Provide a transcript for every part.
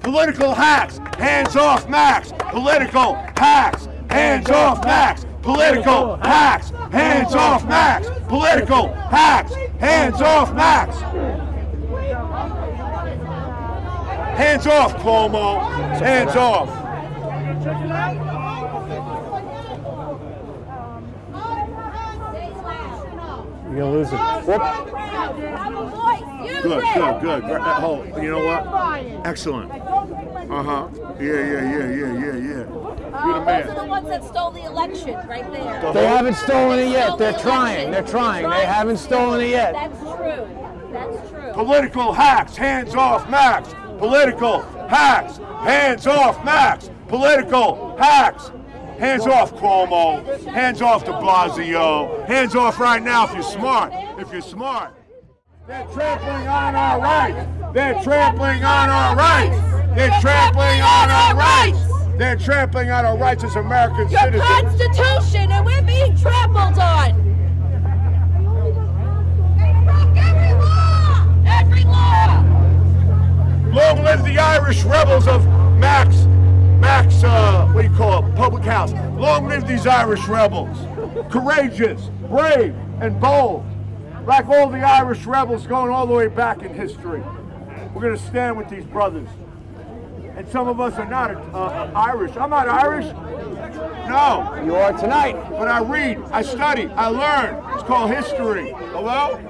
Political hacks, hands off Mac's. Political hacks, hands off Mac's. Political hacks, hands off Mac's. Political hacks, hands off Mac's. Hands off, Cuomo. Hands off. You're gonna lose it. Whoop. Have a voice. Use Good, good, good. Uh, Oh, you know what? Excellent. Uh huh. Yeah, yeah, yeah, yeah, yeah, yeah. You're the Uh, those are the man. ones that stole the election, right there. They haven't stolen it yet. They're trying. They're trying. They haven't stolen it yet. That's true. That's true. Political hacks, hands off Mac's. Political hacks, hands off Mac's. Political hacks. Hands off Cuomo. Hands off de Blasio. Hands off right now if you're smart. If you're smart. They're trampling on our rights. They're trampling on our rights. They're trampling on our rights. They're trampling on our rights as American Your citizens. Constitution, and we're being trampled on. They broke every law. Every law. Long live the Irish rebels of Mac's, Live these Irish rebels. Courageous, brave, and bold. Like all the Irish rebels going all the way back in history. We're going to stand with these brothers. And some of us are not uh, Irish. I'm not Irish. No. You are tonight. But I read, I study, I learn. It's called history. Hello?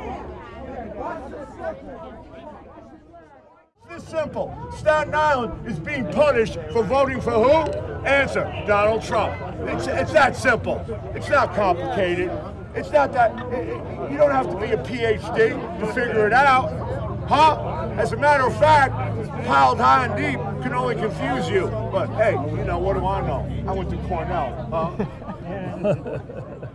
It's this simple. Staten Island is being punished for voting for who? Answer, Donald Trump. It's, it's that simple. It's not complicated. It's not that, you don't have to be a PhD to figure it out. Huh? As a matter of fact, piled high and deep can only confuse you. But hey, you know, what do I know? I went to Cornell. Huh?